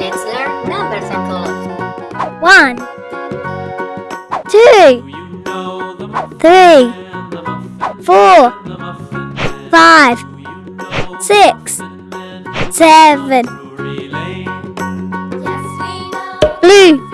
Let's learn numbers and colors. One, two, three, four, five, six, seven. Blue.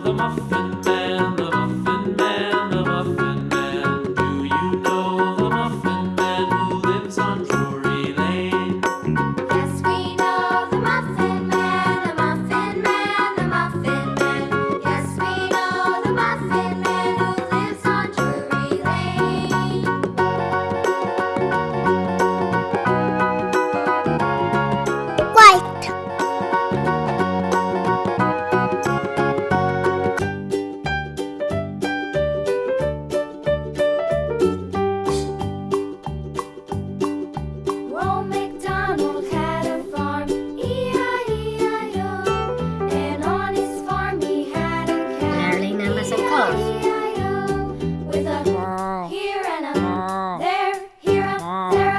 the muffin man.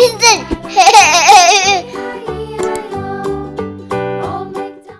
瓶子